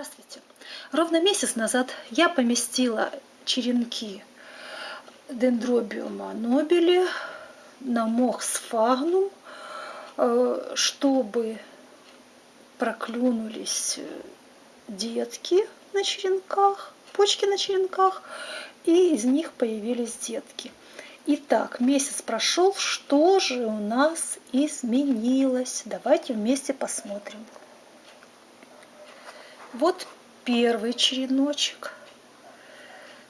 Здравствуйте! Ровно месяц назад я поместила черенки дендробиума нобели на мох сфагнум, э, чтобы проклюнулись детки на черенках, почки на черенках, и из них появились детки. Итак, месяц прошел, что же у нас изменилось? Давайте вместе посмотрим. Вот первый череночек.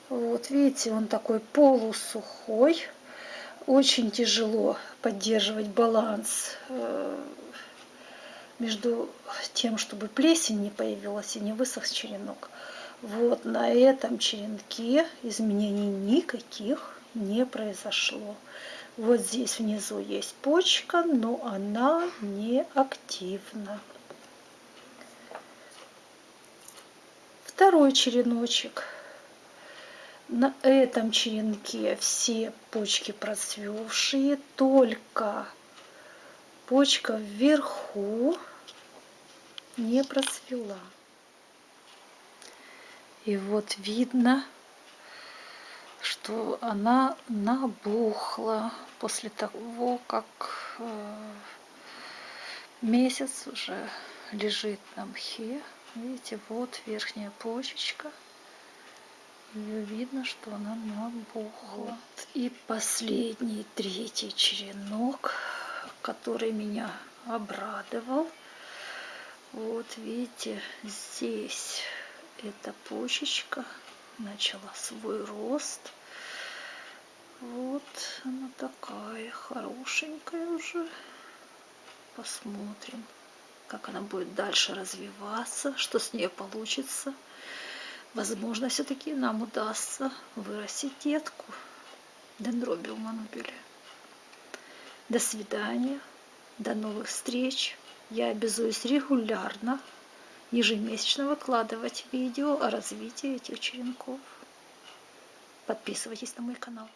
Вот видите, он такой полусухой. Очень тяжело поддерживать баланс э, между тем, чтобы плесень не появилась и не высох черенок. Вот на этом черенке изменений никаких не произошло. Вот здесь внизу есть почка, но она не активна. Второй череночек. На этом черенке все почки процвевшие, только почка вверху не процвела. И вот видно, что она набухла после того, как э, месяц уже лежит на мхе. Видите, вот верхняя почечка. Ее видно, что она набухла. Вот. И последний, третий черенок, который меня обрадовал. Вот видите, здесь эта почечка начала свой рост. Вот она такая хорошенькая уже. Посмотрим как она будет дальше развиваться, что с ней получится. Возможно, все-таки нам удастся вырастить детку дендробиум манубили. До свидания, до новых встреч. Я обязуюсь регулярно, ежемесячно выкладывать видео о развитии этих черенков. Подписывайтесь на мой канал.